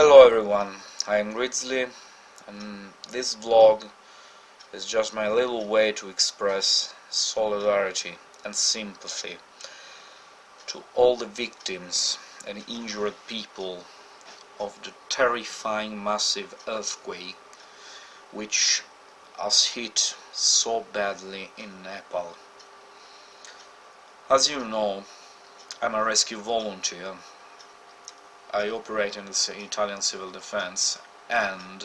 Hello everyone, I am Grizzly and this vlog is just my little way to express solidarity and sympathy to all the victims and injured people of the terrifying massive earthquake which has hit so badly in Nepal. As you know, I'm a rescue volunteer I operate in the Italian civil defense and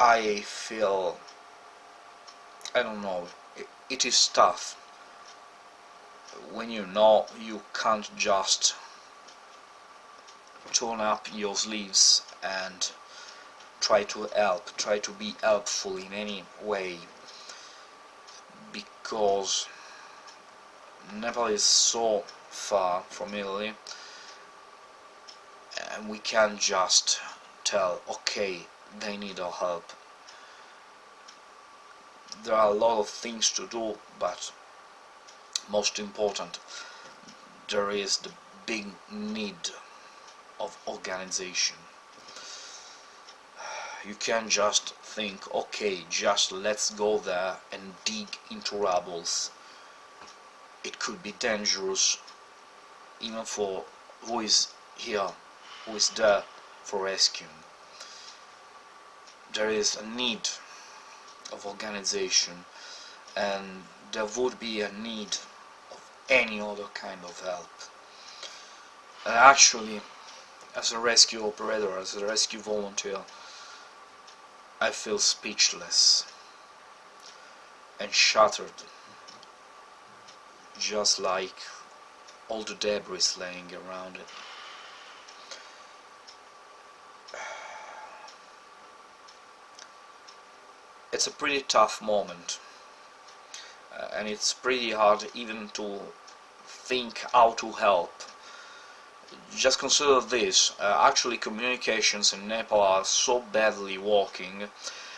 I feel I don't know it, it is tough. When you know you can't just turn up your sleeves and try to help, try to be helpful in any way because Nepal is so far from Italy. And we can't just tell okay they need our help. There are a lot of things to do but most important there is the big need of organization. You can't just think okay just let's go there and dig into rubbles it could be dangerous even for who is here, who is there for rescuing. There is a need of organization and there would be a need of any other kind of help. And actually, as a rescue operator, as a rescue volunteer, I feel speechless and shattered just like all the debris laying around it. It's a pretty tough moment uh, and it's pretty hard even to think how to help. Just consider this, uh, actually communications in Nepal are so badly working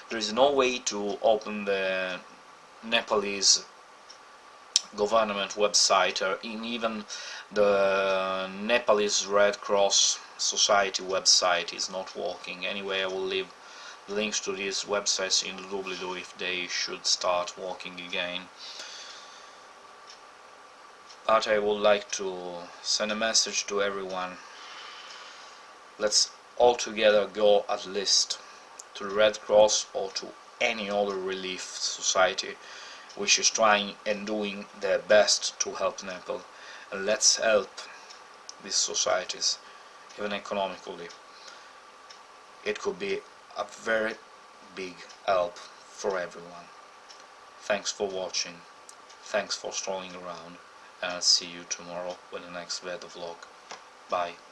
there is no way to open the Nepalese government website or in even the Nepalese Red Cross Society website is not working. Anyway, I will leave links to these websites in the doobly-doo if they should start working again. But I would like to send a message to everyone. Let's all together go at least to the Red Cross or to any other relief society which is trying and doing their best to help Nepal. And let's help these societies even economically. It could be a very big help for everyone. Thanks for watching. Thanks for strolling around. And I'll see you tomorrow with the next weather vlog. Bye